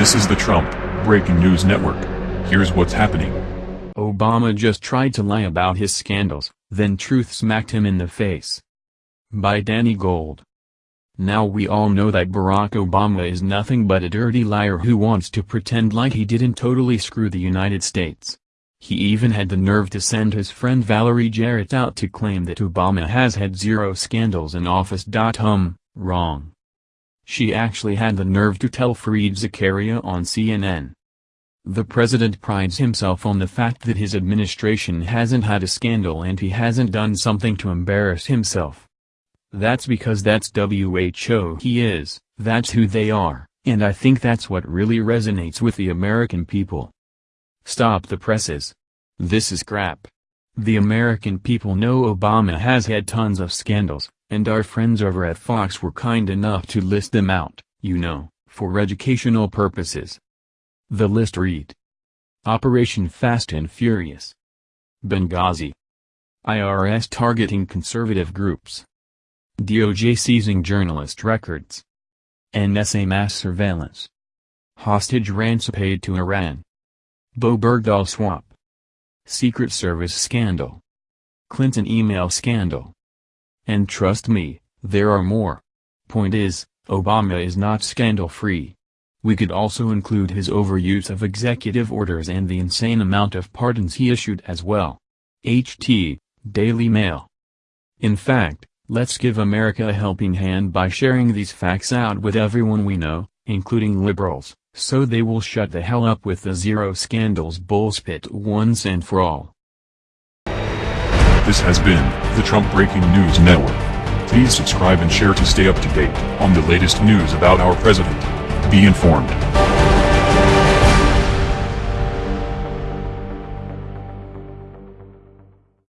This is the Trump Breaking News Network. Here's what's happening. Obama just tried to lie about his scandals, then truth smacked him in the face. By Danny Gold. Now we all know that Barack Obama is nothing but a dirty liar who wants to pretend like he didn't totally screw the United States. He even had the nerve to send his friend Valerie Jarrett out to claim that Obama has had zero scandals in office. Um, wrong. She actually had the nerve to tell Fareed Zakaria on CNN. The president prides himself on the fact that his administration hasn't had a scandal and he hasn't done something to embarrass himself. That's because that's WHO he is, that's who they are, and I think that's what really resonates with the American people. Stop the presses. This is crap. The American people know Obama has had tons of scandals, and our friends over at Fox were kind enough to list them out, you know, for educational purposes. The list read. Operation Fast and Furious. Benghazi. IRS targeting conservative groups. DOJ seizing journalist records. NSA mass surveillance. Hostage ransom paid to Iran. Bowe Bergdahl swap. Secret Service scandal. Clinton email scandal. And trust me, there are more. Point is, Obama is not scandal-free. We could also include his overuse of executive orders and the insane amount of pardons he issued as well. HT, Daily Mail. In fact, let's give America a helping hand by sharing these facts out with everyone we know, including liberals, so they will shut the hell up with the zero scandals bullspit once and for all. This has been the Trump Breaking News Network. Please subscribe and share to stay up to date on the latest news about our president. Be informed.